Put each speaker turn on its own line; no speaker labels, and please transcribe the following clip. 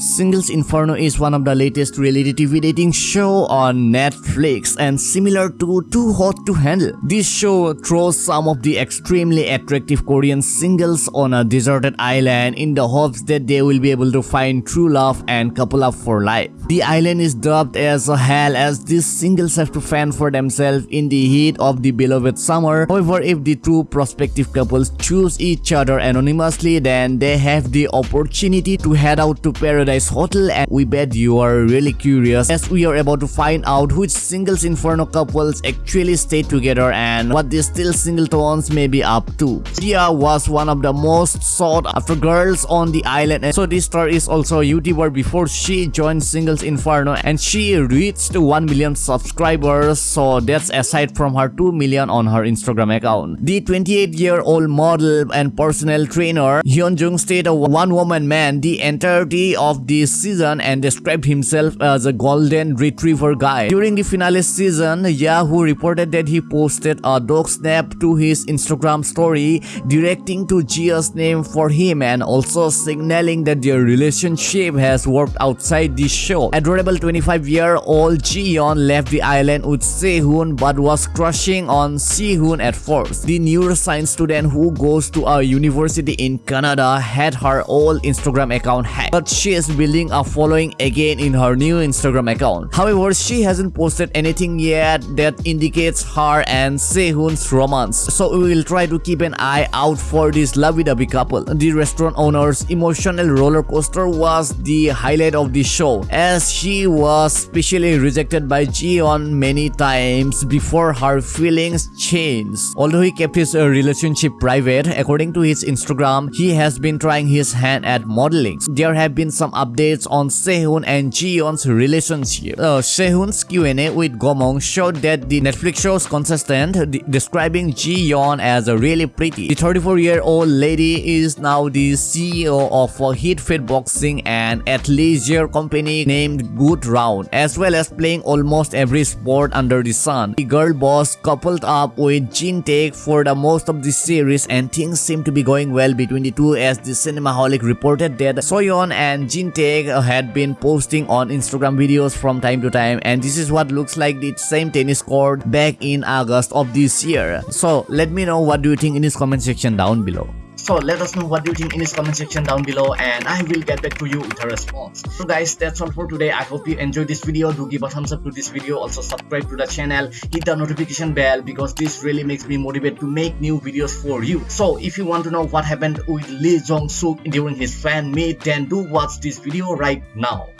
Singles Inferno is one of the latest reality TV dating show on Netflix and similar to Too Hot to Handle. This show throws some of the extremely attractive Korean singles on a deserted island in the hopes that they will be able to find true love and couple up for life. The island is dubbed as a hell as these singles have to fend for themselves in the heat of the beloved summer. However, if the two prospective couples choose each other anonymously, then they have the opportunity to head out to paradise Paradise Hotel and we bet you are really curious as we are about to find out which singles Inferno couples actually stay together and what these still singletones may be up to. Jia was one of the most sought after girls on the island and so this star is also a YouTuber before she joined Singles Inferno and she reached 1 million subscribers so that's aside from her 2 million on her Instagram account. The 28 year old model and personal trainer Hyun Jung stayed a one woman man the entirety of this season and described himself as a golden retriever guy. During the finale season, Yahoo reported that he posted a dog snap to his Instagram story directing to Jia's name for him and also signaling that their relationship has worked outside the show. Adorable 25-year-old Jiyeon left the island with Sehun but was crushing on Sehun at first. The neuroscience student who goes to a university in Canada had her old Instagram account hacked, but she is building a following again in her new Instagram account. However, she hasn't posted anything yet that indicates her and Sehun's romance. So we will try to keep an eye out for this lovey-dovey couple. The restaurant owner's emotional roller coaster was the highlight of the show as she was specially rejected by Jiyeon many times before her feelings changed. Although he kept his uh, relationship private, according to his Instagram, he has been trying his hand at modeling. There have been some updates on Sehun and Jiyeon's relationship. Uh, Sehun's Q&A with Gomong showed that the Netflix show's contestant describing Jiyeon as a really pretty. The 34-year-old lady is now the CEO of a hit fit boxing and athleisure company named Good Round, as well as playing almost every sport under the sun. The girl boss coupled up with Jin Taek for the most of the series and things seem to be going well between the two as the Cinemaholic reported that Soyeon and Jin Taek had been posting on Instagram videos from time to time and this is what looks like the same tennis court back in August of this year. So let me know what do you think in this comment section down below. So let us know what you think in this comment section down below and I will get back to you with a response. So guys that's all for today. I hope you enjoyed this video. Do give a thumbs up to this video. Also subscribe to the channel. Hit the notification bell because this really makes me motivated to make new videos for you. So if you want to know what happened with Lee Jong Suk during his fan meet then do watch this video right now.